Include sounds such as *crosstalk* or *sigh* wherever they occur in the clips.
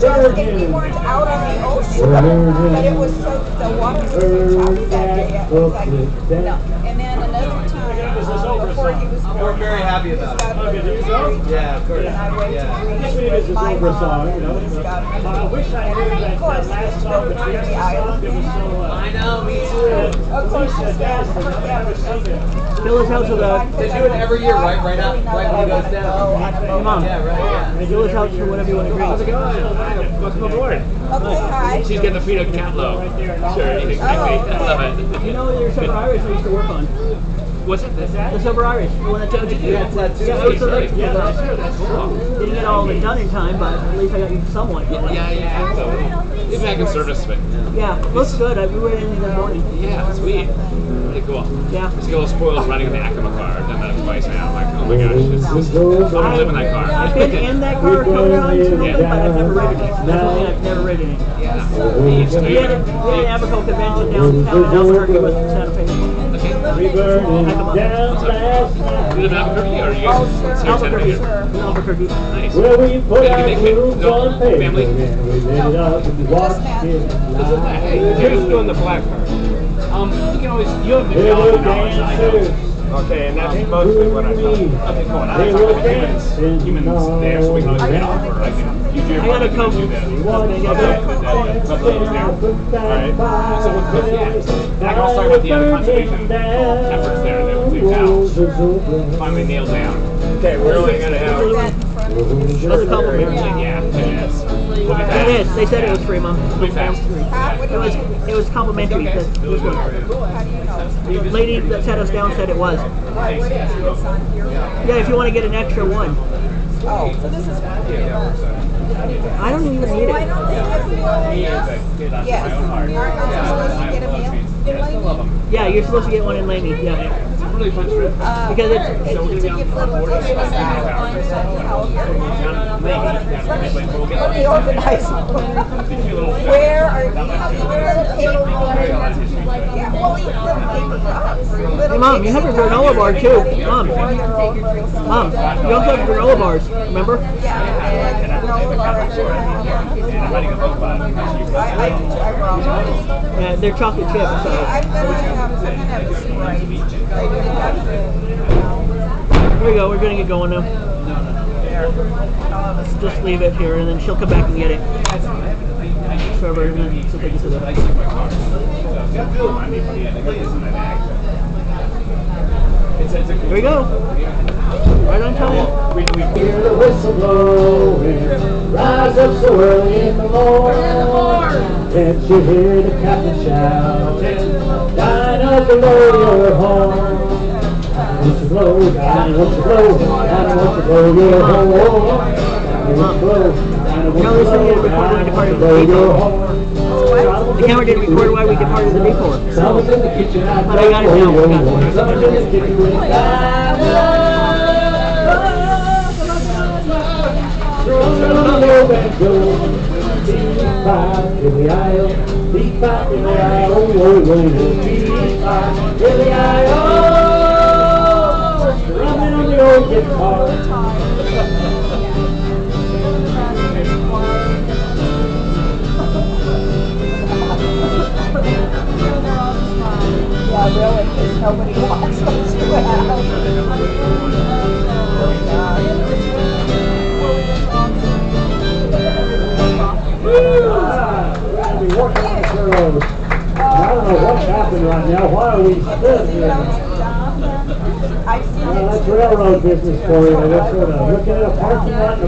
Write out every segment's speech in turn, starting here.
Just, if we weren't out on the ocean, but it was so, the water was so choppy that day, it was like, no. And then another time, um, before he was born. We're very happy about it. it. Yeah, of course. And I went Yeah. to This Greece is with a my song, you know. and. But I wish I knew that, Of course, that last it's song the between Jersey us. It was so, uh, I know, me too. Of course, Lisa she's danced got and I never seen it. Fill us out to the. They do it every year, right? Right out, right when he goes down. Come on. Yeah, right, yeah. Fill us out to whatever you want to How's it drink. going? Welcome aboard. Okay, hi. She's getting the peanut catlow. Sure, anything. I love it. You know your Sober Irish I used to work on. What's it? Is that? The Sober Irish, the one that took you? Yeah, That's yeah, I tattoo. was the next Yeah, one. that's sure. That's cool. Didn't get all of it done in time, but at least I got you somewhat. Yeah, yeah, yeah. So, maybe I can service it. Yeah, looks good. I, we were in the morning. Yeah, sweet. Pretty cool. Yeah. Just get a little spoiled running in the Acoma car. I've done that twice now. I'm like, oh my gosh, it's just, I want to live in that car. I've been in that car a couple times, a but I've never ridden it. That's one thing I've never ridden it. Yeah. Neat. So We had, a, we had an Abaco convention downtown in Albuquerque with Santa Fe. Okay. We burning down last night. You live in Albuquerque or are you Oh, guys sure. here in Albuquerque. Fe? Albuquerque. Nice. Where we put Did you our make it? moves No, on paper family? and we lit it up and watched it live. Hey, who's doing the black card? Um, you can always, you have the They geology were knowledge, I don't. Dancers. Okay, and that's mostly what I thought. Okay, cool. And I They talk were humans, humans there, so we can get offer. I can use your I gotta come. do that. Okay, it yeah. dance, Couple of those there. Alright. So what's good, yeah. I can also talk about the other conservation efforts there that we've now finally nailed down. Okay, we're only gonna have. That's a compliment. Yeah, ten minutes. We'll be It fast. is. They said it was free, Mom. We'll be fast. Huh? What It was it was complimentary. It was good. How do you know? The lady that sat us down said it was. Why, what is it? It's on here. Yeah, if you want to get an extra one. Oh, so this is one. I don't even need Why it. don't they have meals? Yes. Aren't aren't supposed to get a meal? Yeah, I still love them. Yeah, you're supposed to get one in Lamy. Yeah. A really fun trip. Uh, Because it's- So we're gonna be on give on little board. tips out on We'll how Down in Lamy, down in Lamy, we'll get Let me organize. You Where are you? Little paper Yeah, well, you little paper. Hey, Mom, you have your granola bar too. Mom, Mom, you also have granola bars. Remember? Yeah. Yeah, they're chocolate chips. So. Here we go. We're gonna get going now. a Just leave it here, and then she'll come back and get it. Trevor, and then she'll take it to the. Here we go. Right on time. When we hear the whistle blowing, rise up so early in the morning. Can't you hear the captain shouting, line up below your horn. Want to blow, Johnny, want to blow, Johnny, want to blow your horn. Johnny, want to blow, Johnny, want You know, to this thing is blow, recorded Johnny, in want the to blow your the horn. The camera didn't record why we departed the detour. Someone's in the kitchen, I But I got it now, I got it. In the aisle, deep back in the aisle, oh, oh, oh, deep back in the aisle, drumming on the old guitar. Business for you, of looking at a parking lot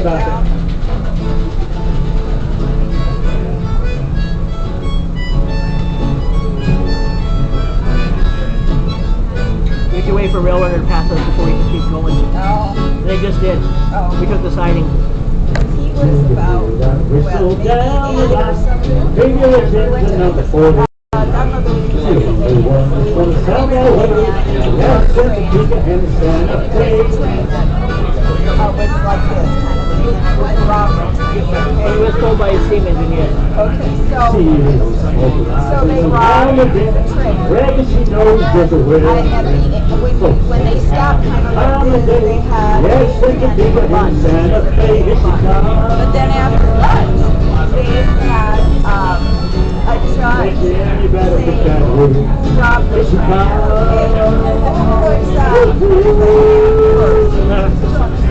about that. We have to wait for Rail Runner to pass us before we can keep going. Oh. They just did. Oh. We took the siding. He was about, well, maybe. Maybe so, So they robbed the train. Reckon she knows just a way. I had the, when, when they stopped kind of like this, they had. Yes, Santa Topeka and Santa Fe, here she But then after lunch, they had, um, a judge Yeah, you better put that saying, rob the train. comes. Of course, Start looking passengers, that's mighty big. they gave him a bill. The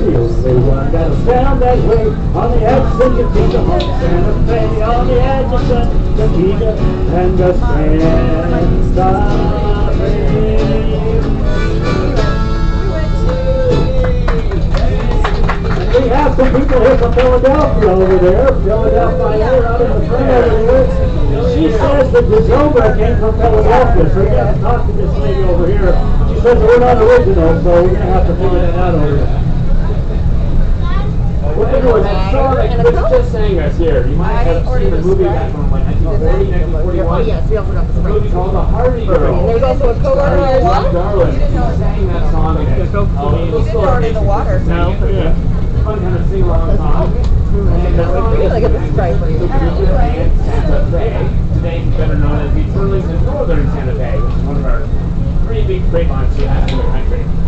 forty-nine. The one that'll sound that way on the Atchison, Topeka, Santa Fe, on the Atchison, Topeka, and the Santa Fe. We have some people here from Philadelphia over there, Philadelphia, out in the front over there. She says that the Zobra came from Philadelphia, so you have to talk to this lady over here. She says we're not original, so we're gonna have to figure that out over here. Well, anyways, I saw that Chris just sang us here. You might have seen the movie back from like 1940, 1941. Yes, we also got the A movie called The Harvey Girls. There's also a Starring co-owner Bob Darlin. He sang that song in it. Go. Oh, You didn't still throw it in the water. No. Yeah. Fun kind of sing along song. And the Look this stripe. Santa Fe, today better known as the Burlington Northern Santa Fe, which is one of our three big freight lines we have in the country.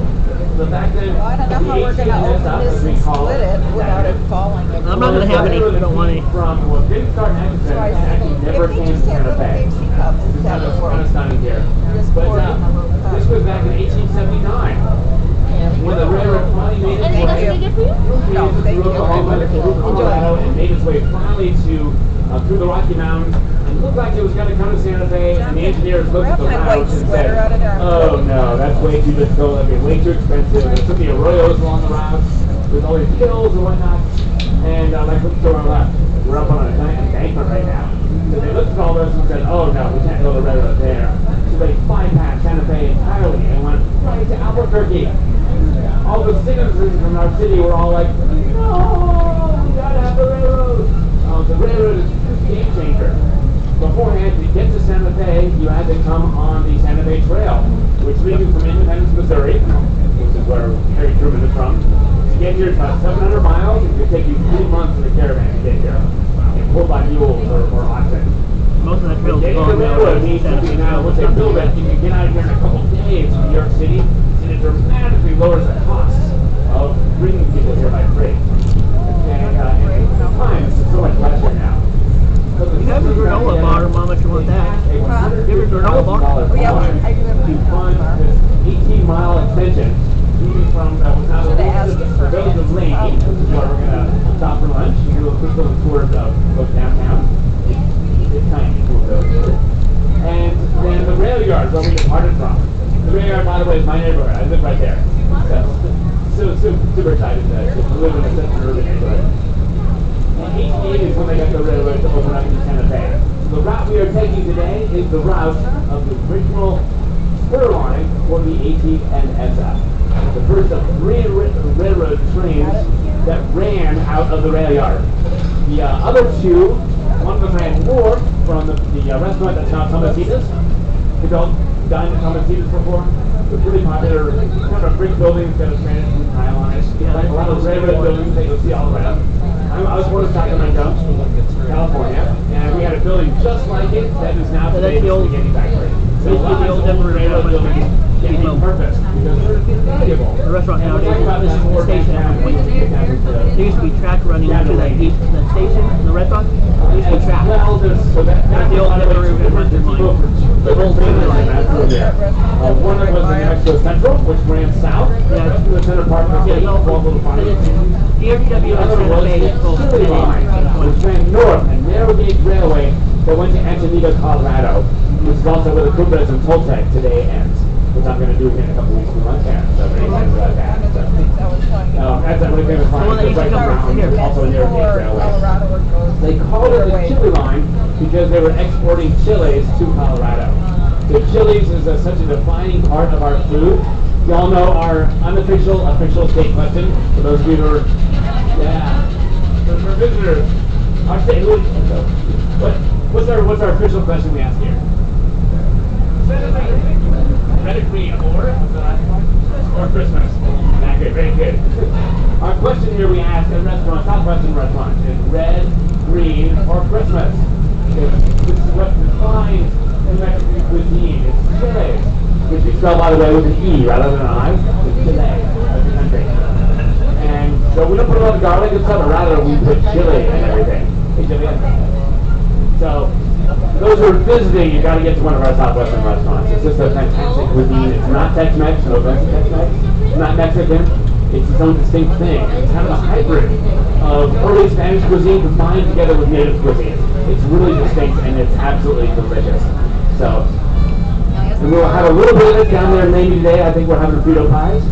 So back then, Well, I don't know how we're the gonna 18 is up, open this as we and call split it without it falling. I'm not gonna have any. I don't want any. From what didn't start in So I and said, never if they just had Santa little Fe. Dixie cups It's instead kind of, of kind of work. stunning here. Just But pour uh, a little cup. this was back in 1879, when the railroad finally made its Anything way we can get for you? No, thank through you. Oklahoma Colorado and made its way finally to uh, through the Rocky Mountains and looked like it was going to come to Santa Fe. And the engineers looked at the Grab my white routes and said, out of there. "Oh no, that's way too difficult. That'd be way too expensive. There's so many arroyos along the route, with all these hills and whatnot." And uh, like looked to our left, we're up on a giant embankment right now. So they looked at all this and said, "Oh no, we can't build a railroad there." So they bypassed Santa Fe entirely and went right to Albuquerque all the citizens from our city were all like, no, we gotta have the railroad. Um, the railroad is a game changer. Beforehand, to get to Santa Fe, you had to come on the Santa Fe Trail, which leads you from Independence, Missouri, which is where Harry Truman is from. To get here, it's about 700 miles. It could take you three months in a caravan to get here, and pulled by mules or, or oxen. Most of that trail's Getting the gone now. railroad means that we now, once they build it, you can get out of here in a couple days to New York City, and it dramatically lowers the cost of bringing people here by freight. And, uh, and time is so much less here now. You have a granola bar, Mama, if you want that. You have a granola bar? Oh, yeah, I do have a to fund this 18 mile extension leading from uh, what's now the Should I ask you for the village of Lamy, which is where we're gonna stop for lunch. You do a quick little tour of of downtown. It's, it's tiny, cool village. And then the rail yard where we departed from. The rail yard, by the way, is my neighborhood. I live right there. So, so, so super excited to, to live in a such an urban neighborhood. 1880 is when they got the railroad to open up in Santa Fe. The route we are taking today is the route of the original spur line for the AT and SF. The first of three railroad trains that ran out of the rail yard. The uh, other two, one of them ran north from the, the uh, restaurant that's now Tomasitas. You've all dined at Tomasitas before? They're pretty popular, kind of a brick building, it's got a granite tile on it. You know, like a lot of railroad buildings that you'll see all around. I, was born in Sacramento, California, and we had a building just like it that is now the old- spaghetti factory. So basically the lots old Denver railroad Railroad buildings get Depot. repurposed because they're valuable. The restaurant And nowadays is the station at one point. when we get down to the- There used to be track running to that that station, in the restaurant. There used to be track. Well, there's, so that, that's the old River People The whole thing was like that's over there. Uh, one that was in New Mexico Central, which ran south, Yeah. to the center part of the city, it's little farms. the DRW and other Santa was Fe the is both line, which ran north, a narrow gauge railway that went to Antonito, Colorado, which is also where the Cumbres and Toltec today ends, which I'm gonna do here in a couple weeks when I'm there, so excited about that. So, um, that's a really famous line, one that it's right around, also gauge railway. They called it the chili line because they were exporting chilies to Colorado. The chilies is a, such a defining part of our food. Y'all know our unofficial, official state question. For those of you who are, yeah, for, for visitors, our state, who, what, what's our, what's our official question we ask here? Red or green, or, one? Or Christmas. Okay, very good. Our question here we ask at restaurants, Southwestern restaurants, is red, green, or Christmas? This is what defines the Mexican cuisine. It's chile, which we spell, by the way, with an E rather than an I. It's Chile. And so we don't put a lot of garlic and stuff, rather we put chili and everything. So, those who are visiting, you got to get to one of our Southwestern restaurants. It's just a fantastic cuisine. It's not Tex-Mex, no offense to Tex-Mex. It's not Mexican. It's its own distinct thing. It's kind of a hybrid of early Spanish cuisine combined together with native cuisine. It's really distinct and it's absolutely delicious. So, and we'll have a little bit of it down there maybe today. I think we're having Frito pies.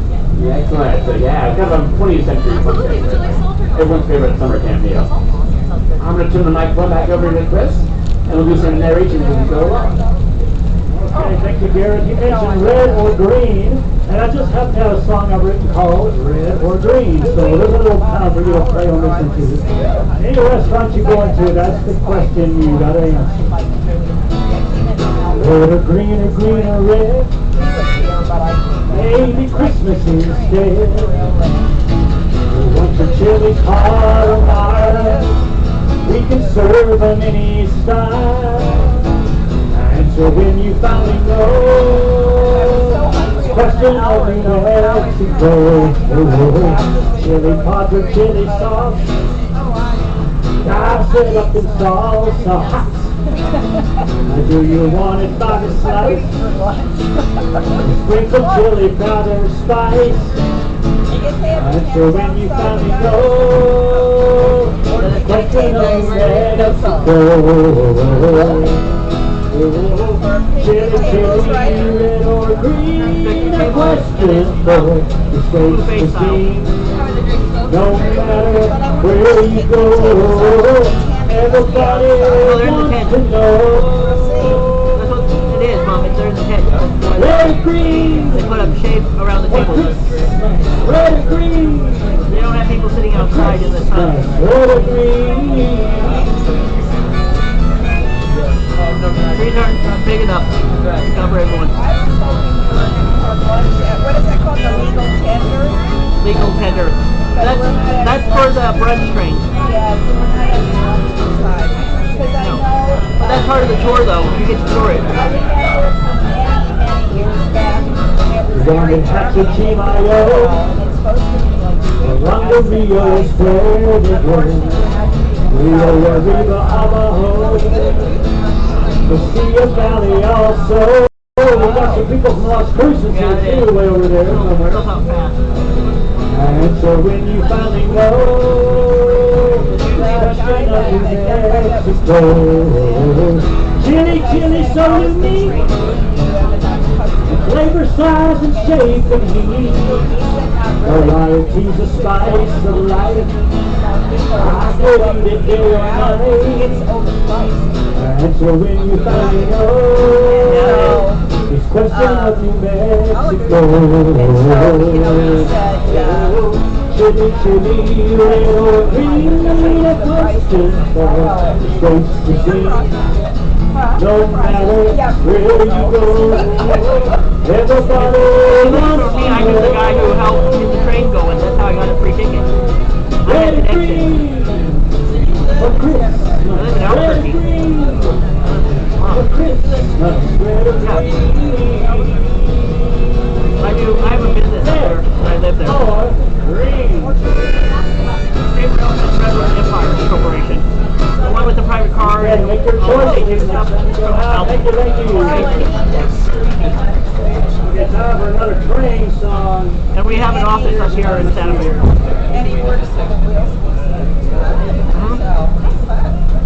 Yeah, excellent. So yeah, kind of a 20th century. Everyone's favorite summer camp meal. I'm going to turn the microphone back over to Chris, we'll do some narration as we go along. Okay, thank you, Garrett. You mentioned red or green, and I just happen to have a song I've written called Red or Green, so there's a little time for you to play on this into. Any restaurant you go into, that's the question you gotta answer. Red or green or green or red, maybe Christmas instead. Want your chili carbonara, we can serve them any style. And so when you finally know, question of New Mexico, chili padre, chili sauce, dive set up in salsa. Do you want it by the slice? Sprinkle chili powder spice. And so when you finally know, the question of Mexico. Chili, chili, red or green, a question for the state's cuisine. No matter where you go, everybody wants to know. That's what it is, Mom. It's there in the tent. Red or green, They put up around the table. red or green, They don't have people sitting outside in the sun. Trees aren't big enough to cover everyone. What is that called, the legal tender? Legal tender. That's that's for the brunch train. Yeah, we're that's part of the tour, though. You get to tour it. Many years back, Around the Rio is where they go. Rio Arriba Abajo. The Sea of Valley also. We got some people from Las Cruces here too, way over there somewhere. And so when you finally Mexico, chili, chili, so unique, flavor, size, and shape and heat. Varieties of spice of life. I could eat it day or night. And so when you finally know, it's question of New Mexico. Chili, chili, red green, a question for states to see. No matter where you go, me, I knew the guy who helped get the train going. That's how I got a free ticket. I had green for Christmas. live in Albuquerque. I do. I have a business there. I live there. State Rail and Redwood Empire Corporation. The one with the private car and make your you. We got time for another train song. And we have an office up here in Santa Fe. And he works for the wheels.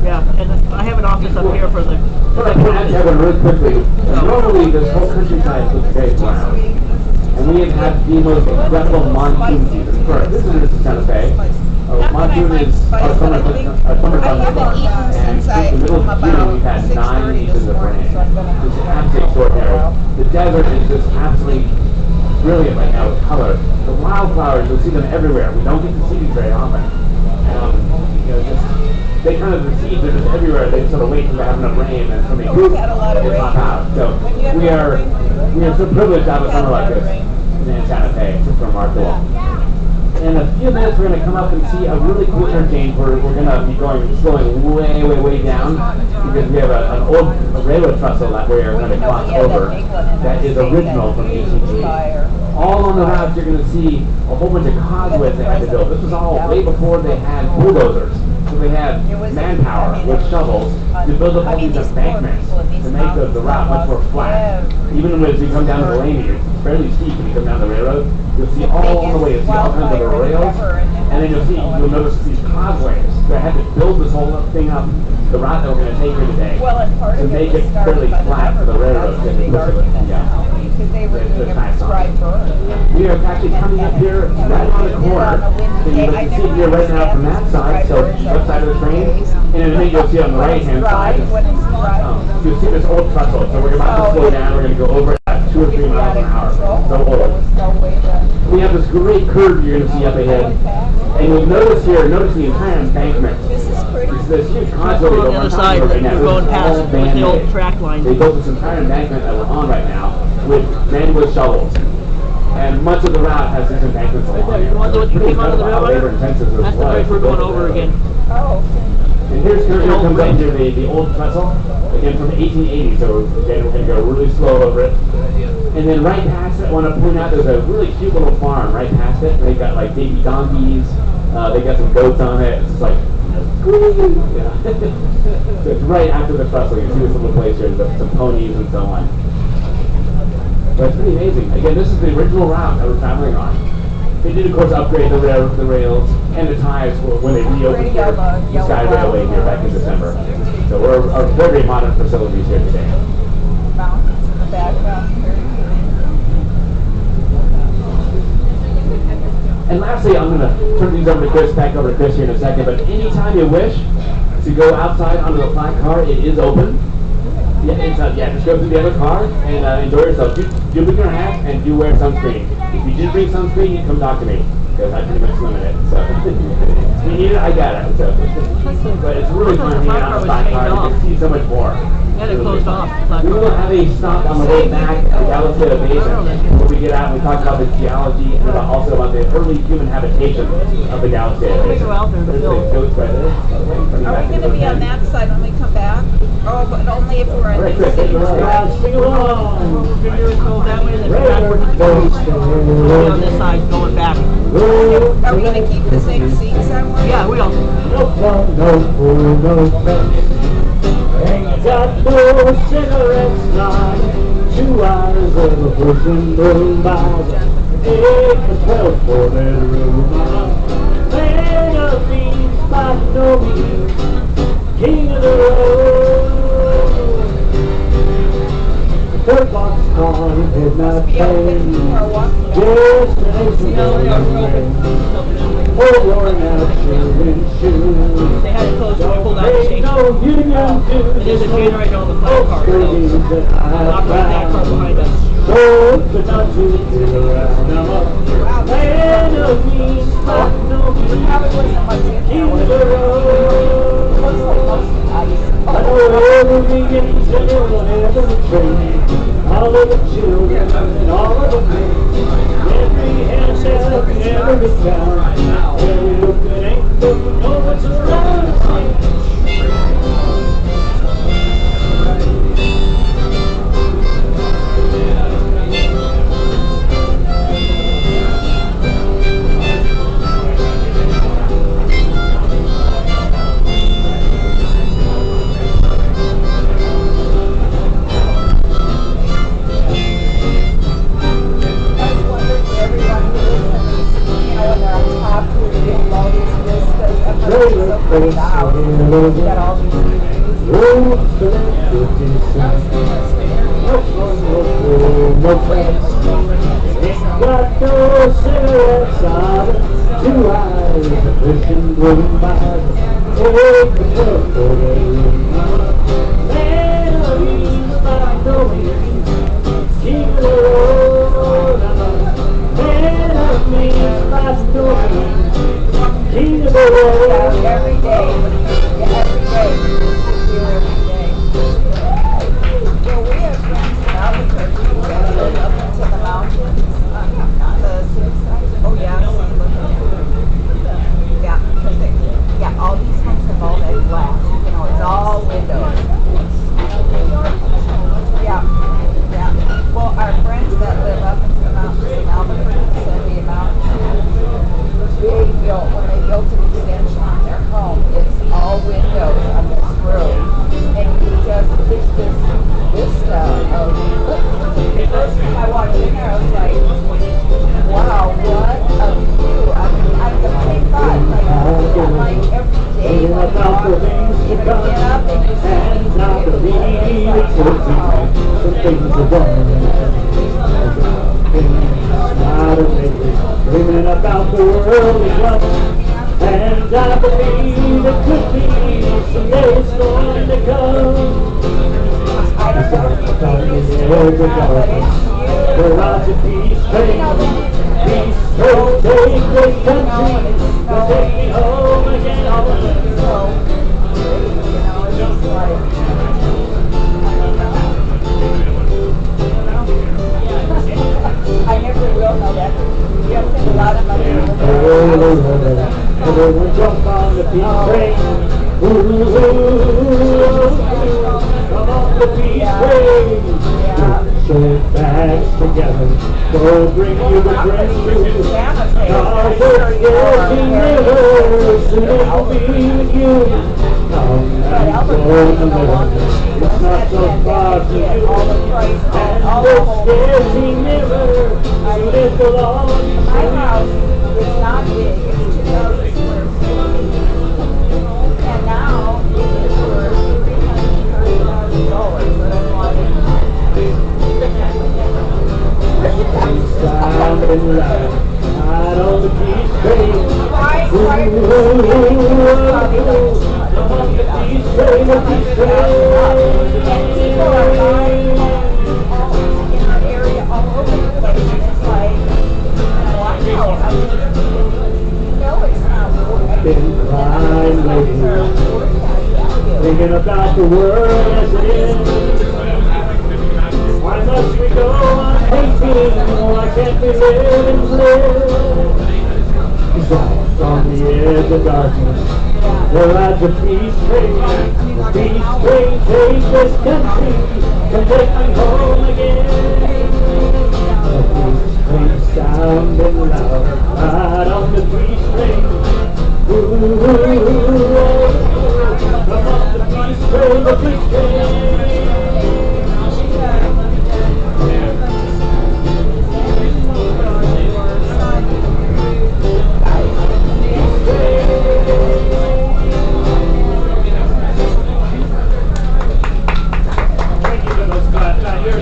Yeah, and I have an office up here for the. But I point out to everyone really quickly, normally this whole countryside looks very brown. And we have had the most incredible monsoon season. First, this is in Santa Fe. Uh, monsoon is our summer, our summer I haven't thunderstorm. eaten And since I in the middle come of June, about we've had six inches this of morning, rain. so I'm gonna have It's to. absolutely extraordinary. The desert is just absolutely brilliant right now with color. The wildflowers, you'll see them everywhere. We don't get to see these very often. Um, you know, just, they kind of, the seeds are just everywhere. They sort of wait for they have enough rain and somebody We've had a lot of they rain. pop out. So When you have we a lot are, of rain, we are so privileged to have a We've had summer like of this rain. in Santa Fe. It's just remarkable. In a few minutes, we're going to come up and see a really cool interchange where we're going to be going, slowing way, way, way down because we have a, an old railroad trestle that we're going to cross that over that is original from huge ACG. fire. All on the route, you're going to see a whole bunch of causeways they had to build. This was all way before they had bulldozers. So they had manpower with shovels to build up all these embankments people in these to make the, the route much more flat. Even as you come down to Delaney, it's fairly steep when you come down the railroad. You'll see all on the way, you'll see all kinds of rails. and then you'll see, you'll notice these causeways. They had to build this whole thing up, the route that we're going to take here today. Well, and part to make it was it started fairly flat for the railroad to the big it. Yeah. Because they were doing a tax on it. prescribed burn. We are actually coming up here right on the corner. And you can see here right now from that side, so left side of the train. And in a minute you'll see on the right hand side, When it's dry. um, you'll see this old trestle. So we're about to slow down, we're gonna go over at two or three miles an hour. So old. was no way to. We have this great curve you're gonna see up ahead. And you'll notice here, notice the entire embankment. This is pretty. It's this huge We're contour on the other side. right now. We're going past with the old track line. They built this entire embankment that we're on right now with men with shovels. And much of the route has these embankments along there, it. the one that It's pretty came under the incredible how railroad? labor intensive this That's the bridge we're to going over again. Oh, and here's here, here comes up here the, the old trestle, again from 1880, so again we're going to go really slow over it. And then right past it, I want to point out there's a really cute little farm right past it. They've got like baby donkeys, uh, they got some goats on it. It's like, yeah. so *laughs* it's right after the trestle. You see this little place here, there's some ponies and so on. But it's pretty amazing. Again, this is the original route that we're traveling on. They did, of course, upgrade the rail, the rails and the ties for- when they reopened here, the Sky Railway here back in December. So we're our very modern facilities here today. mountains in the background. And lastly, I'm going to turn these over to Chris, back over to Chris here in a second. But anytime you wish to go outside onto the flat car, it is open. Yeah, uh, yeah, just go through the other car and uh, enjoy yourself. Do, do bring your hat and do wear sunscreen. If you did bring sunscreen, you come talk to me because I pretty much limit it. So if *laughs* you need it, I got it. So, but it's really fun hanging out on the flat car. You can see so much more. Yeah, they closed off. We will have a stop on the way back uh, at the Galisteo Basin where we get out and we talk about the geology and about also about the early human habitation of the Galisteo Basin. We go out there to There's build. big goats right there. Are we gonna be on that side when we come back? Oh, but only if we're in Right, the Chris, city. take it away. Guys, sing What along. we're gonna go that way and then come River back. goes We'll be on this side going back. down. Are we gonna keep the same seats somewhere? Yeah, we don't. No fun, no no Ain't got no cigarettes, not two hours of a person moon by. Eight to twelve for bedroom. Man of means by no means, king of the road. The train. or walking back? Destination Oh, worn out and shoes. They had it closed when we pulled out the there's a generator on the flat car, so knock right that found. behind us. So good not to get around. A man of means, but no means. Probably wasn't much the children and all of the. Every handshake and every town. Every look that ain't looking, know what's around Things are done. Dreaming about the world is. And I believe it could be someday it's going to come. I don't know. Talking in the But edge of it's of money. to live in a house. Everyone jump on the train. Ooh, on the train. Together. Bring you the breakthrough. Cause it's getting nearer. Soon it will be you. And. It's not so far to you. And Is not big, it's two thousand square feet. And now it is worth three hundred thirty thousand dollars, but I'm like. Sounding loud, out on the train. Why, why? been crying lately, thinking about the world as it is. Why must we go on hating? Why can't we live and live? Lost on the edge of darkness, where at the peace train, the peace train takes this country to take me home again. The peace train sounding loud, right on the peace train. Thank you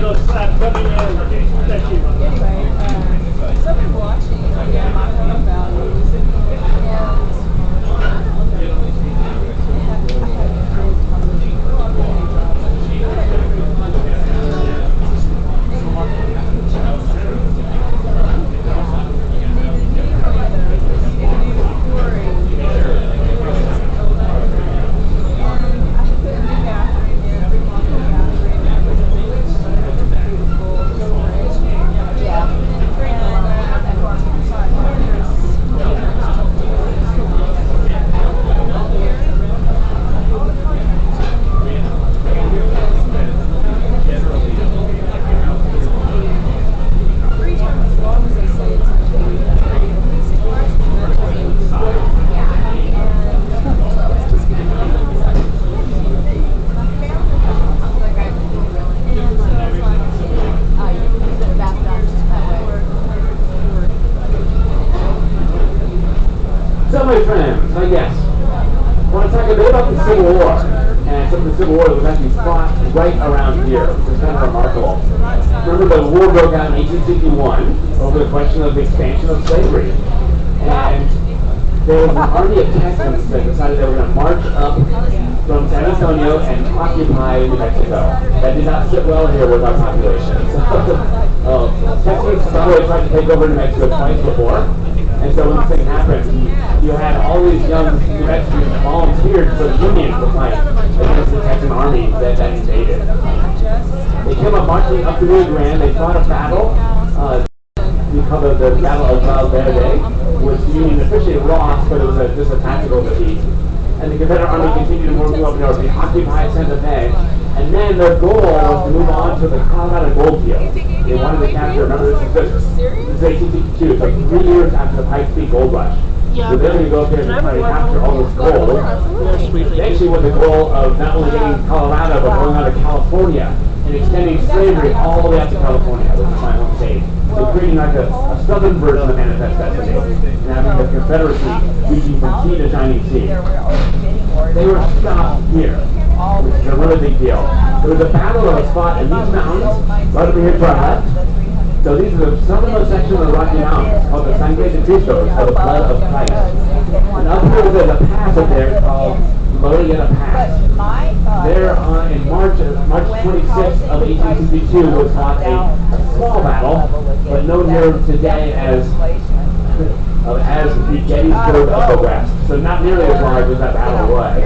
those claps. I. Thank you. Anyway, um, so I've been watching again my home values and Three times as long as they say it's gonna be. At least it was. So, my friends, I guess, I want to talk a bit about the Civil War and some of the Civil War that was actually fought right around here, which is kind of remarkable. Remember, the war broke out in 1861 over the question of the expansion of slavery. And there was an army of Texans that decided they were going to march up from San Antonio and occupy New Mexico. That did not sit well here with our population. *laughs* So, uh, Texans, by tried to take over New Mexico twice before. And so when this thing happened, you had all these young Mexicans volunteered for the Union to fight against the Texan army that, that invaded. They came up marching up the Rio Grande. They fought a battle. Uh, we call it the Battle of Val Verde, which the Union officially lost, but it was a, just a tactical defeat. And the Confederate Army continued to move up north. They occupied Santa Fe. And then their goal was to move on to the Colorado gold field. They wanted to capture, remember this? Is, this is 1862, so three years after the Pikes Peak gold rush. So they're going to go up there and try to capture all this gold. They actually with the goal of not only getting Colorado, but going on to California and extending slavery all the way up to California, which is my home state. So creating like a, a southern version of Manifest Destiny, and having the Confederacy reaching from sea to shining sea. They were stopped here, which is a really big deal. There was a battle that was fought in these mountains, right over here to our left. So these are some the southernmost section of the Rocky Mountains, called the Sangre de Cristo, or the blood of Christ. And up here there's a pass up there called Glorieta Pass. There on, in March, March 26th of 1862 was fought a small battle, but known here today as uh, *laughs* as the Gettysburg of the West. So not nearly as large as that battle was.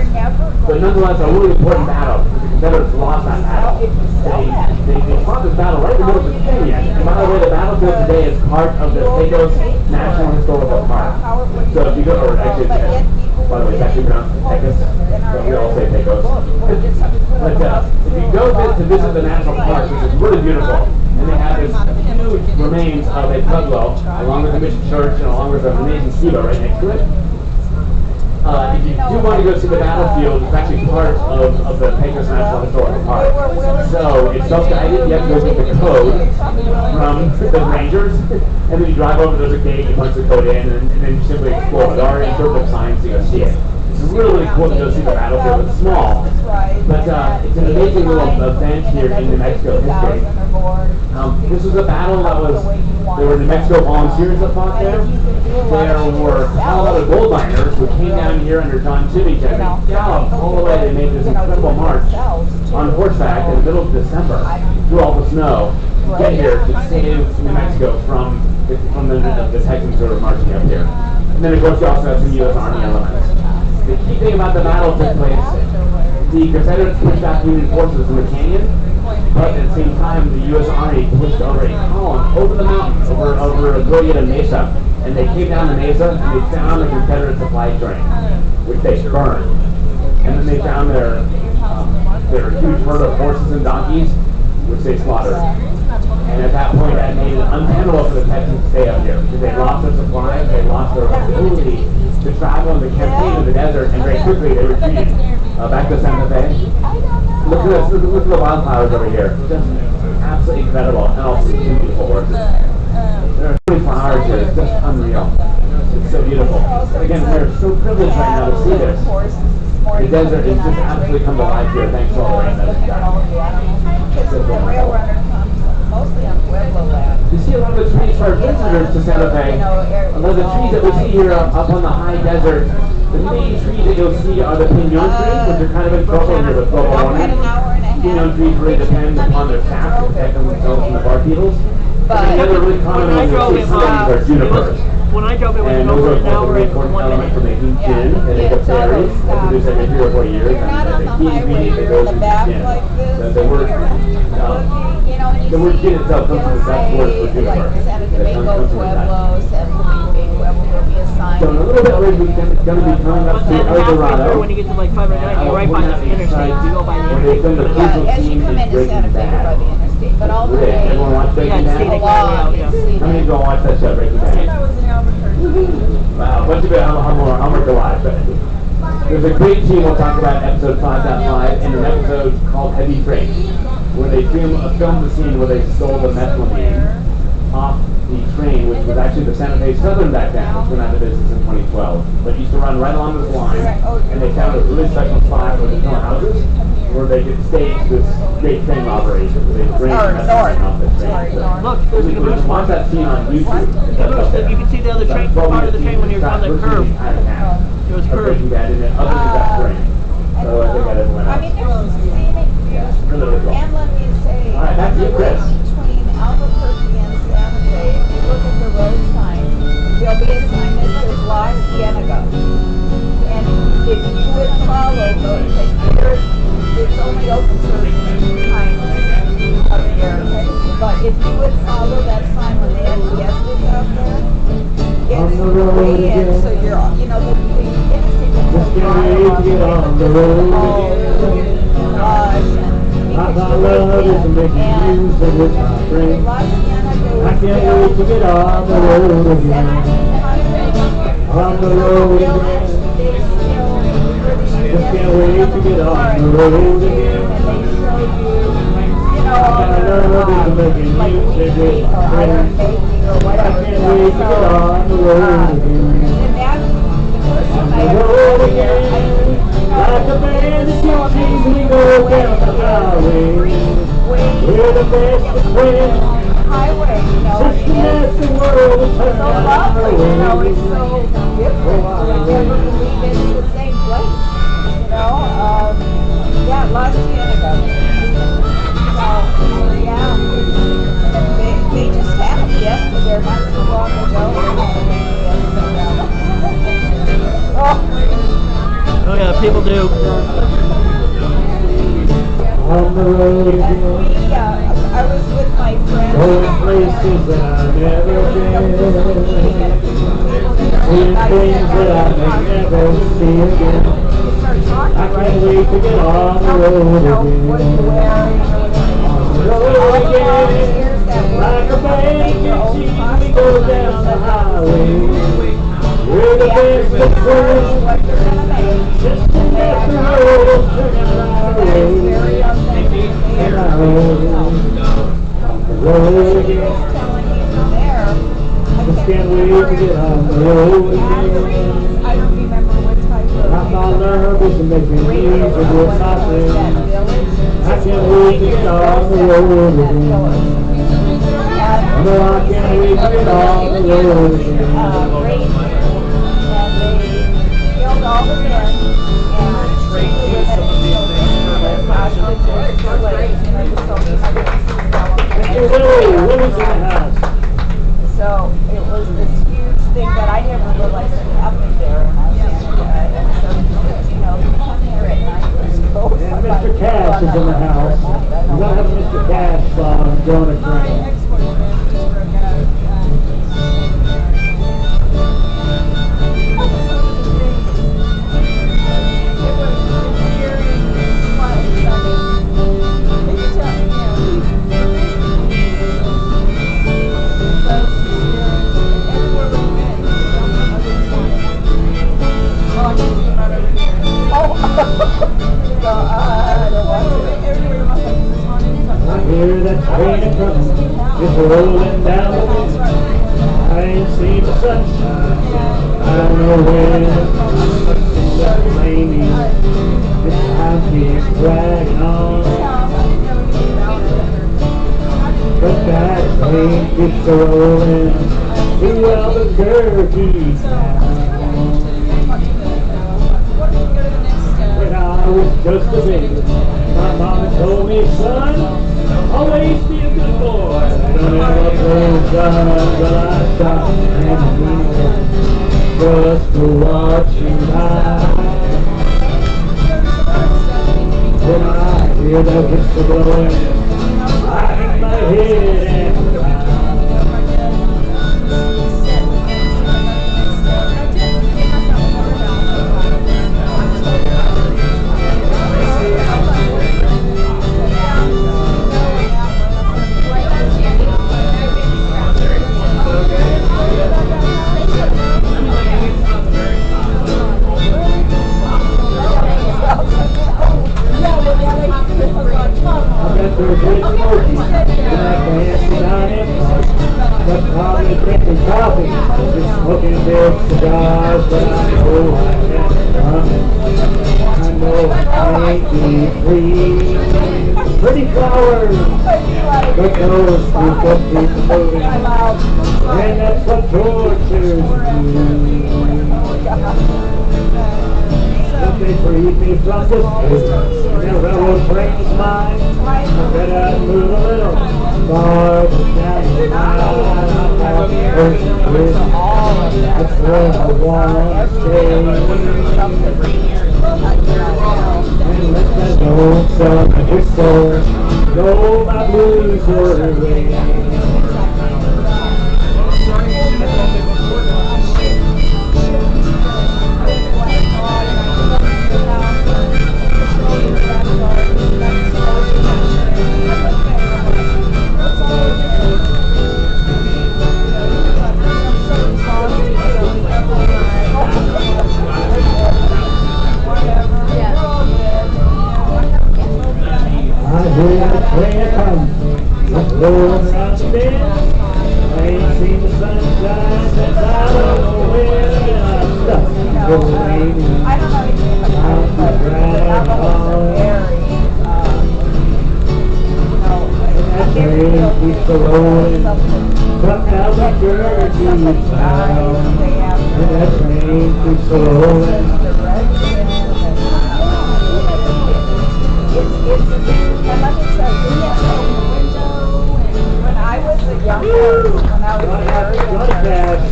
But nonetheless, a really important battle because the Confederates lost that battle. They, they, they fought this battle right in the middle of Virginia. And by the way, the battlefield today is part of the Pecos National Historical Park. So if you go, or actually, by the way, it's actually pronounced Pecos, but we all say Pecos. But uh, if you go vis- to visit the national park, which is really beautiful, and they have this huge remains of a pueblo, along with the mission church and along with an amazing steeple right next to it. Uh, if you do want to go see the battlefield, it's actually part of, of the Pecos National Historical Park. So it's self-guided. You have to go get the code from the rangers, *laughs* and then you drive over. There's a gate. You punch the code in, and, and then you simply explore. There are interpretive signs to go see it. It's really, cool to go see the battlefield. It's small, but uh, it's an amazing little event here in New Mexico history. Um, this was a battle that was, there were New Mexico volunteers that fought there. There were Colorado gold miners who came down here under John Timmy and they galloped all the way. They made this incredible march on horseback in the middle of December through all the snow to get here to save New Mexico from the, from the, the, the Texans who were marching up here. And then of course you also have some U.S. Army elements. The key thing about the battle took place, the Confederates pushed back Union forces in the canyon, But at the same time, the U.S. Army pushed over a column over the mountain, over over Glorieta Mesa, and they came down the mesa and they found the Confederate supply train, which they burned. And then they found their um, their huge herd of horses and donkeys, which they slaughtered. And at that point, that made it untenable for the Texans to stay up here because they lost their supplies, they lost their ability to travel and to campaign in the desert, and very quickly they retreated uh, back to Santa Fe. Look at this, look, at the wildflowers over here. Just absolutely incredible. And beautiful horses. There are 24 hours here. It's just unreal. It's so beautiful. Again, we're so privileged right now to see this. The desert has just absolutely come to life here thanks to all the rain that it's got. Because the rail runner comes mostly on Pueblo the trees for our visitors to Santa Fe. A lot of the trees that we see here up, up on the high desert, the main trees that you'll see are the pinon trees, which are kind of in trouble here with global warming. Pinon trees really depend upon their sap to protect themselves from the bark beetles. But- the other really common ones you'll see are junipers. when I drove it, was And are, an hour an and one minute. making Yeah. gin, and Yeah, it's it's berries, those that's every three or four years, and on the highway, you're in the back like this. Um, you know, and you the word see, gin itself comes from the Dutch it'll word for say, juniper. Like Santa That Domingo, comes from the Dutch. Pueblo, San Felipe, Pueblo, there'll be a sign. So in a little bit, we're going to be coming up But to then El halfway Dorado. through, when you get to like 509, you're right by the interstate. You go by the Where they've done the interstate. crucial Yeah, as you scene come in into Santa Breaking Fe, you're by the Bad. interstate, but all the Rick, way everyone watch Breaking Yeah, Bad? Scenic along, yeah. it's scenic. How many go watch that show, Breaking Bad? Wow, what's a bit, I'm, I'm, more- I'm worth a watch, but there's a great scene we'll talk about in episode 5.5 in an episode called Heavy Freight, where they film, uh, filmed the scene where they stole the methylamine off the train, which was actually the Santa Fe Southern back then, which went out of business in 2012. But used to run right along this line, and they found a really special spot where there's no houses, where they could stage this great train robbery. where they bring Or methylamine off the Sorry, train. north. Look, there's So, the you watch that scene on YouTube. The Bruce, you can see the other train, part of the train when you're on the curve. It was Of curved. Breaking Bad, and then other than that train. So I think I didn't went I mean, there's scenic views. Really, really. And let me say, All right, back to you, Chris. between Albuquerque and Santa Fe, if you look at the road sign, there'll be a sign that says La Cienega. And if you would follow those, like there, it's only open certain times up here. But if you would follow that sign when they have fiestas out there, On it's the road way in, again. so you're, you know, the, the interstate will Just go can't wait to get on the road again. Friends. I can't wait to get on the road again. On the road again. Just can't wait to get on the road again. I love is making music with my friends. I can't wait to get on the road again. The road again. Like a band of gypsies we go down the highway. We're the best of friends. You Just the world turn so lovely, you know, it's so different. I never it's the same place, you know, um, yeah. So, yeah, they, they just a fiesta there not too long ago. Oh, yeah, people do. On the road again. we, uh, I was with my friends. Going places I've never been. Seeing things that I may never see again. I can't wait to get on the road What are you again. On the road again. Like a band of gypsies, we go down the highway. We're the best of friends. To you can't wait to get on the road. I. I'm on. I can't wait to get on the road again. And they killed all the men and treated the women and children as hostages or slaves. You know, just Hey, Lily, Lily's in the house. So it was this huge thing that I never realized happened there in Canada. And so, you know, here at night, let's go. And Mr. Cash is in the house. You don't have Mr. Uh, I hear that train of coming, it's rolling down the lane. I ain't seen the sunshine. I don't know where that lane is. This time keeps dragging on. But that train keeps rolling. Through all the dirty Just a baby, my mama told me, son, always be a good boy. Don't ever and leave just to watch you ride. When I hear that whistle blowing, I hang my head and. Keeps a rolling something. from Albuquerque town. And that train keeps a rolling. The and let me tell you, you can't open the window and when I was a young person, when I was very young.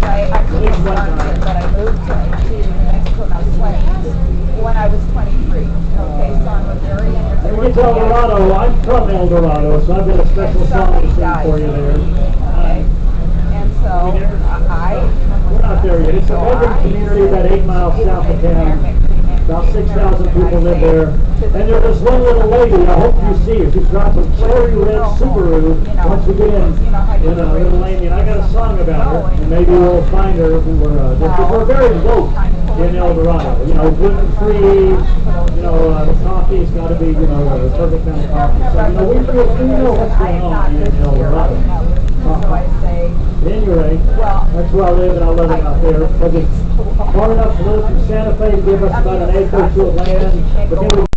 I, I couldn't it, but I moved to, to New Mexico, now when I was twenty-three. Okay, so I'm a very. When we get to El Dorado, I'm from El Dorado, so I've got a special song to sing for you there. Okay, and so I. We're not there yet. It's a urban community about eight miles south of town. About six thousand people live there. And there's this one little lady, I hope you see her. She's got a cherry red Subaru. Once we get in, a little lane, and I got a song about her. And maybe we'll find her when we're, uh, we're very low in El Dorado. You know, gluten free, you know, uh, coffee's gotta be, you know, the perfect kind of coffee. So, you know, we feel, we know what's going on in El Dorado. I Anyway, that's where I live and I love it out there because it's far enough to live from Santa Fe to give us about an acre of land. But then we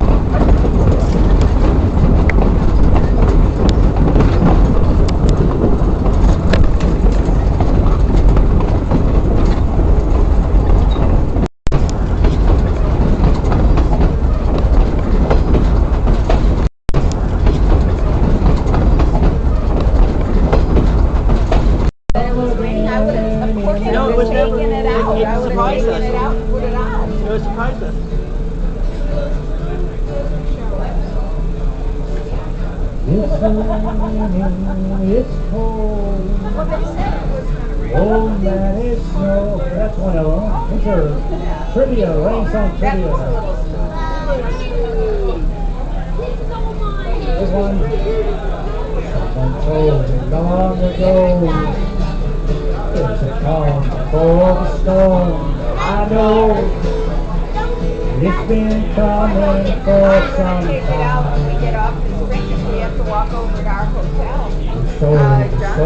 trivia, rain song That was a trivia. little stupid. This one. Someone told me long ago. It's a calm before the storm. I know. It's been coming for I'm some gonna take it out when time. we get off this bridge, if we have to walk over to our hotel. So, Uh, so.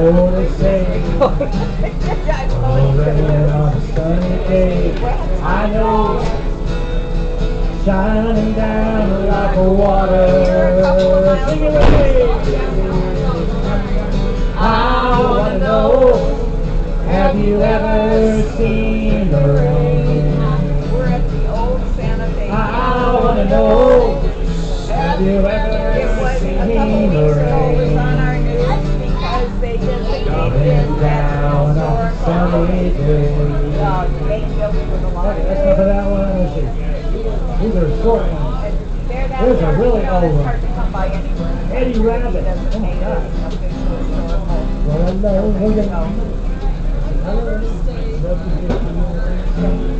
Over on a sunny day, I know, shining down like a water. Sing me. I wanna know, have you ever seen the rain? We're at the old Santa Fe. I wanna know, have you ever seen the weeks of. that's enough of that one. Let's see. These are short ones. There's a really know, old one. hard to come by anywhere. Eddie Rabbitt. Oh my God. Well, I know, we're gonna.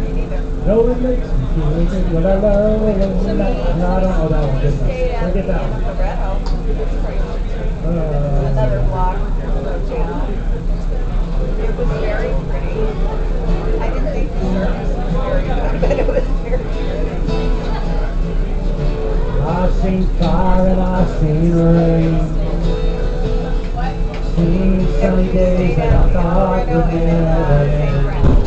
Me neither. No, makes me feel good. What I love, what and I've seen sunny days that I thought would never end.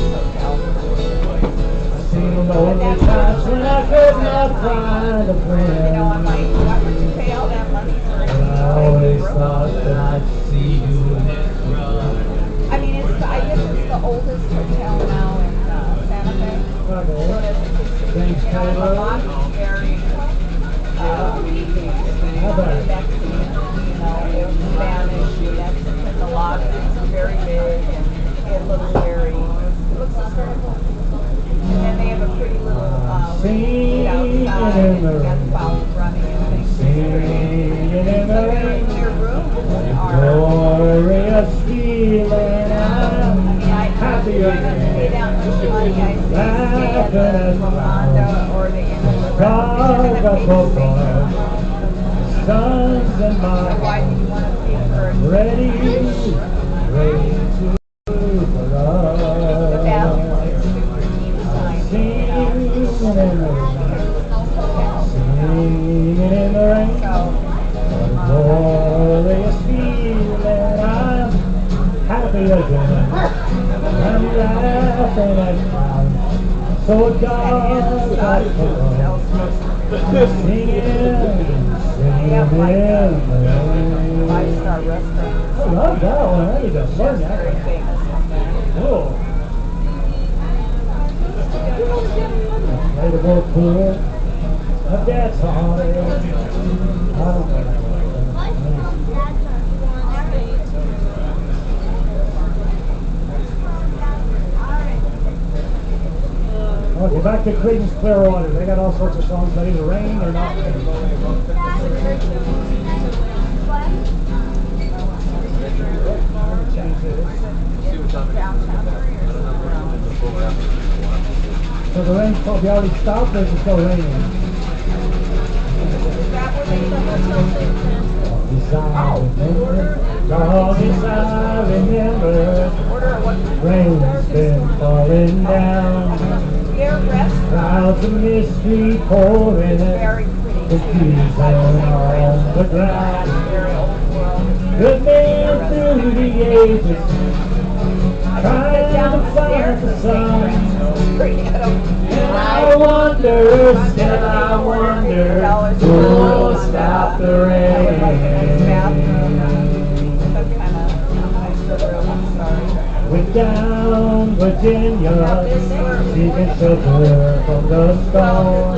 Seen lonely times when I could not find a friend. I always thought that I'd see you. I mean, it's, I guess it's the oldest hotel now in uh, Santa Fe. Thanks, Taylor. Mexican, you know, it was Spanish, Mexican, the lobby is very big and it looks very, it looks historical. And they have a pretty little, uh, Singing outside, in the and you got rain. running and things. It's pretty. Singing in the Their, rain. their rooms are, Glorious feeling I I'm mean, I, happy if you're gonna pay that much money, I stay at the Rolanda or the Inn of Loretto. If you're gonna pay the same amount, Sons and my do you wanna pay for a ready, ready To Creedence Clearwater. They got all sorts of songs that either rain or not rain. So the rain's probably oh, already stopped or is it still raining? Dog is I remember, rain's been falling down. Clouds of mystery pouring, confusion on the ground. Good men through the ages, trying to find the sun. And I wonder, still I wonder, will stop the rain? Went down Virginia, seeking shelter from the storm.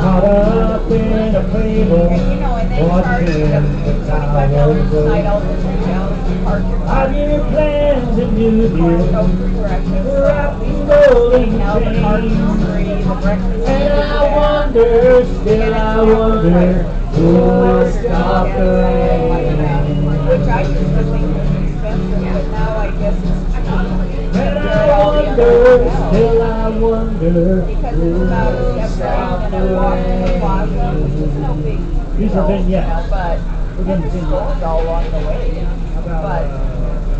Caught up in a you watching the twenty-five dollars a night, all towers. the hotels, to park your car. I've Of course, no deals. Wrapped in golden the chains. the. And I wonder, still I wonder, who will stop the rain? Wonder, still I wonder, Because it's about will a step stop down the and a walk to the plaza, rain? which is no big These are vignettes. you know, But, We're and there's stores all along the way. About, But uh,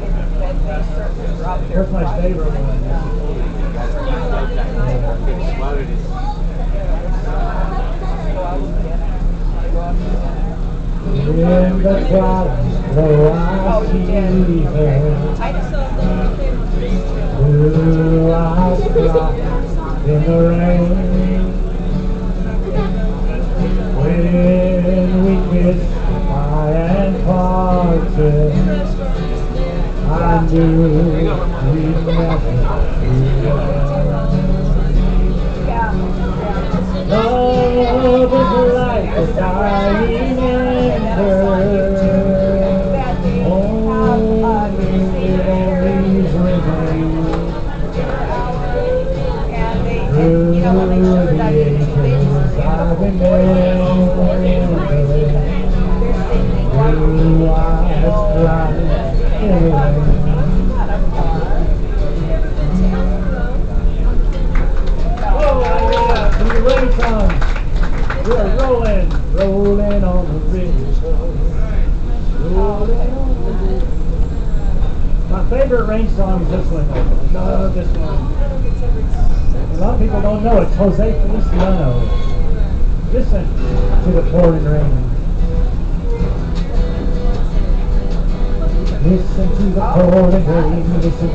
it- that they certainly drop their Where's my favorite one? Go out to dinner. Go out to dinner. In the clouds, Though I see her, blue eyes in the rain. When we parted, I we'd never to.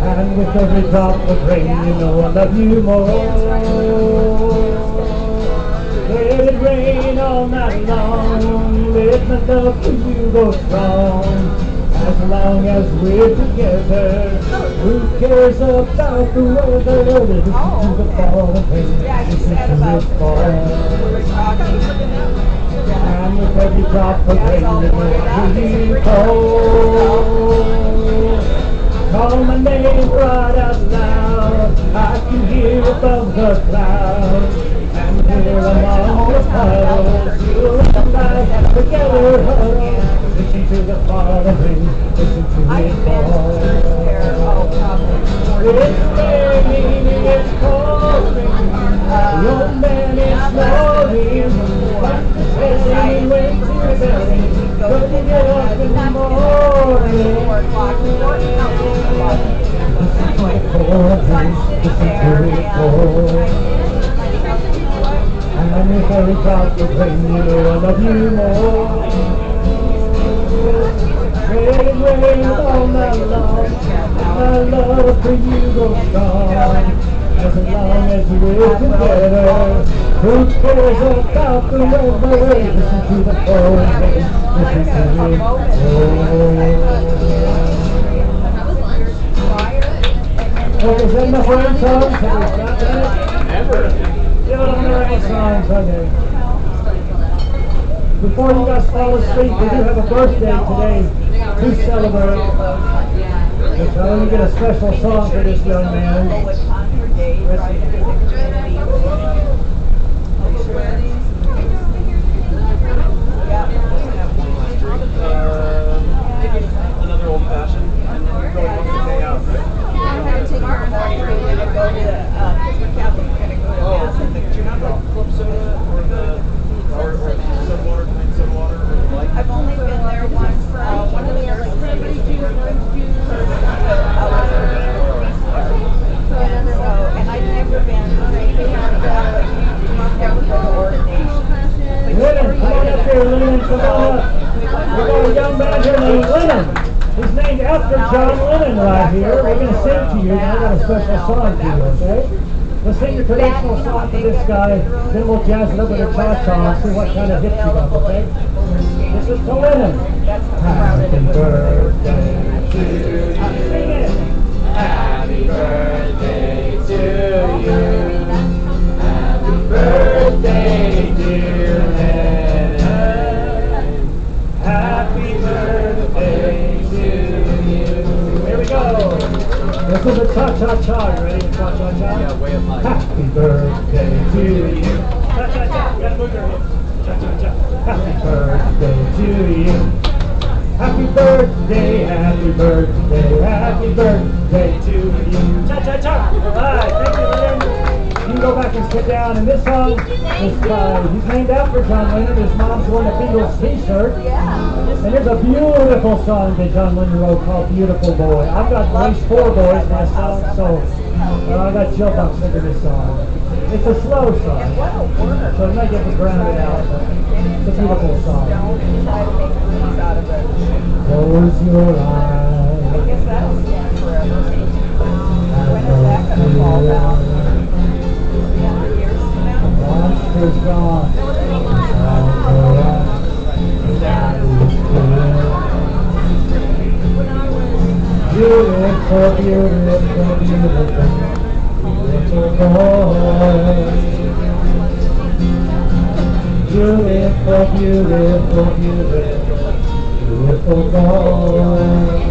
And with every drop of rain, you know I love you more. Let it rain all night long, let my love for you go strong. As long as we're together, who cares about the weather? Listen to the Yeah, listen to the fall. We were talking. And with every drop of rain, you know I call. My name right out loud. I can hear above the clouds. And here among the puddles, you and I together huddle. Listen to the listen to I've there, fall. probably. It's raining, it's you more. Rain, rain all night long. My love for you goes strong. As long as we're together, who cares about the weather? Listen to the rain, listen to it pour. Oh, is that we got that? Never. It on the rain songs, okay. Before you guys fall asleep, we do have a birthday today to celebrate. And so let me get a special song for this young man. with Contour Days, right, in the community. Yeah. Another old fashioned, and then you're going one day out, right? Tomorrow morning, we're gonna go to, uh, Christmas Catholic, we're gonna go to Oh, mass at the do you have like club soda or the or, or soda water, plain soda water, or the like? I've only been there once, uh, one of the And so, and I've never been, been to ordination. Lennon, come on up here, Lennon, come on up. We got a young man here named Lennon. He's named after John Lennon right here. We're gonna sing to you, and I got a special song for you, okay? Let's sing the traditional song for this guy, then we'll jazz it up with a cha-cha and see what kind of hits you got, okay? This is to Lennon. Happy birthday to you. Happy birthday to you. Happy birthday, dear Lennon. Happy birthday to you. Here we go. This is a cha-cha-cha. You ready? Cha-cha-cha? Yeah, way up high. Happy birthday to you. Cha-cha-cha. You gotta move your hips. Happy birthday to you. Happy birthday, happy birthday, happy birthday to you. Cha-cha-cha. All right, thank you, Lennon. You can go back and sit down. And this song is uh, he's named after John Lennon. His mom's wearing a Beatles t-shirt. And there's a beautiful song that John Lennon wrote called Beautiful Boy. I've got at least four boys myself, so uh, I got chill bumps into this song. It's a slow And song, what a word. so it might get me grounded out. But a beautiful song. Don't try to make rooms out of it. Close your I eyes. guess that'll stand forever. When is that gonna fall down? Yeah, years from now? Monster's gone. Beautiful, beautiful, beautiful, beautiful boy. Beautiful, beautiful, beautiful, beautiful boy.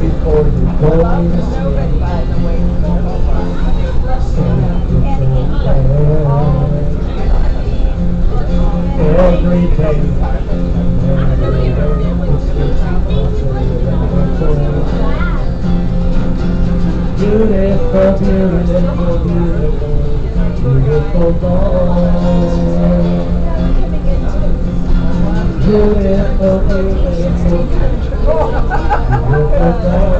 Before you go to sleep, Every day, beautiful, beautiful, beautiful. Beautiful, beautiful, beautiful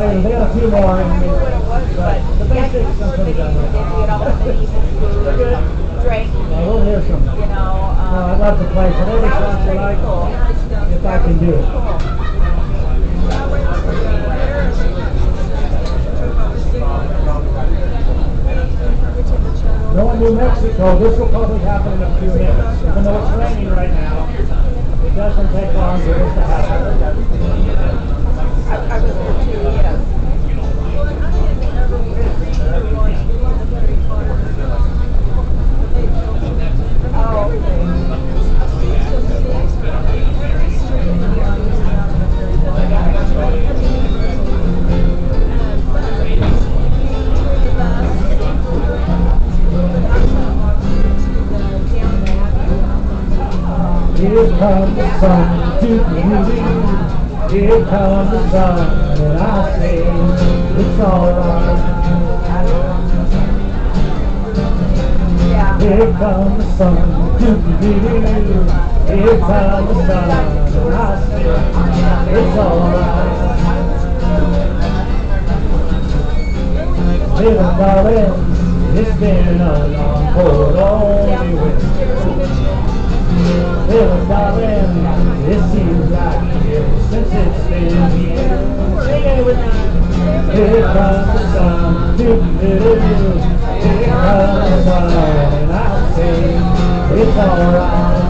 They got a few more. I mean, but the basics sometimes done. Drink, Well, we'll hear some. you know, Uh, I'd um, love to play whatever was you pretty like, cool. if I can do it. To New Mexico, this will probably happen in a few minutes. Even though it's raining right now, it doesn't take long for this to happen. Here comes the sun, doo doo Here comes the sun, and I say it's alright. Here comes the sun, Here comes the sun, and I say it's alright. Little darling, it's been a long, cold, lonely winter. Little darling, it seems like since it's been here. It. Here the sun, doo doo doo. Here comes the sun, and I say it's alright.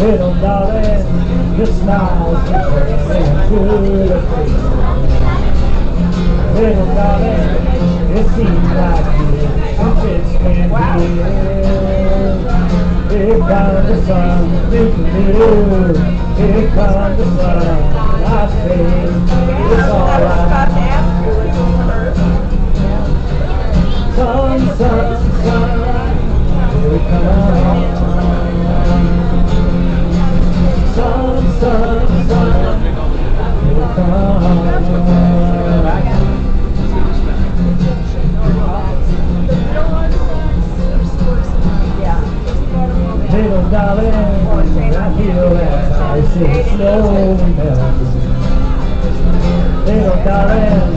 Little darling, your smile's returning to. Little darling, it seems like been here. Here comes the sun, doo doo doo. Here slowly melting. Little darling,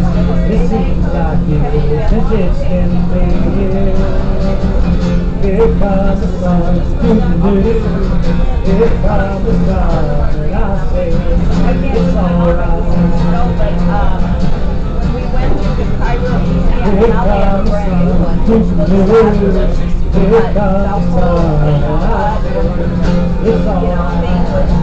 it seems like years since it's been here. Comes the sun, doo-doo-doo. Here comes the sun, and I say it's alright. Here comes the sun. Here comes the sun, it's You alright.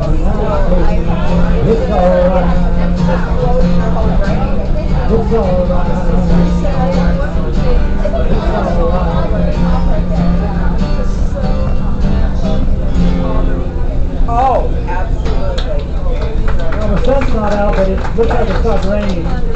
looks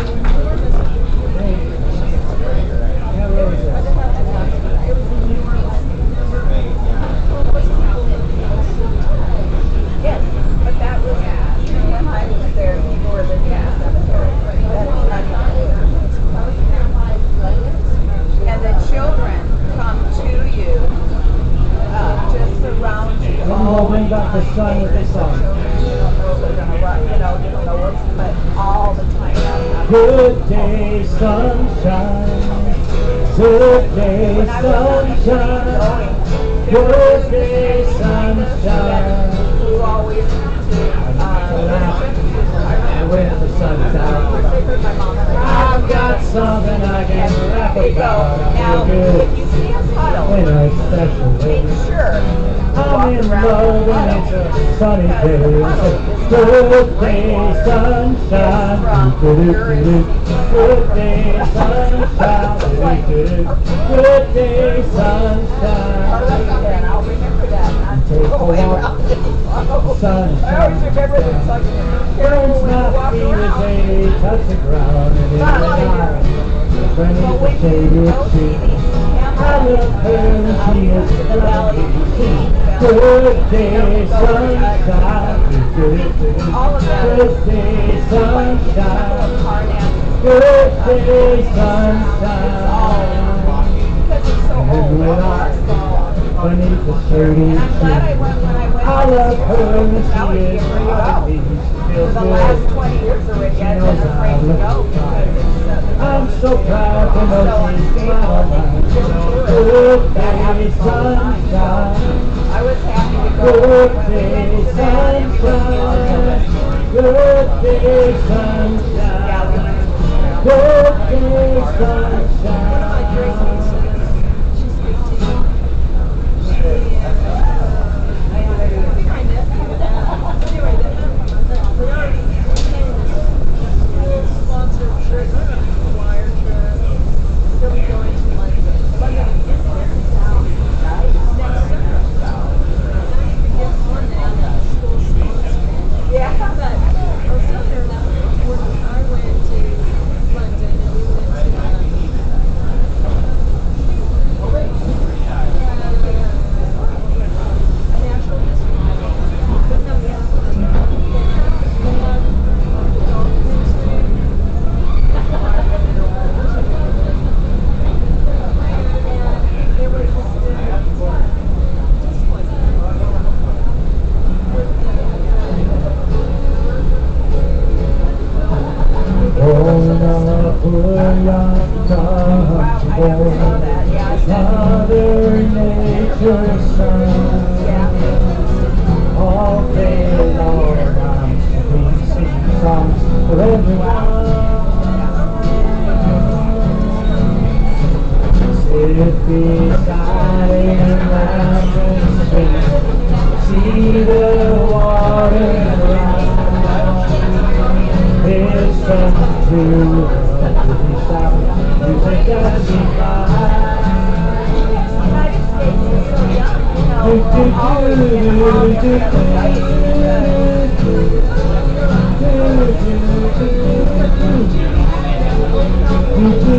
Good day, sunshine. Good day, sunshine. Take a walk. Sunshine. Walk feet as around. they touch the ground and in the night. Beneath the shaded see tree. I her and she is the the Good day, sunshine. Good day, sunshine. Good day, sunshine. I I love her and she is for you She feels the good. I'm so proud to know she's mine. Good day, sunshine. I was happy to. Good day, went to that and we went to sunshine. the- Good day, sunshine. Day, sunshine.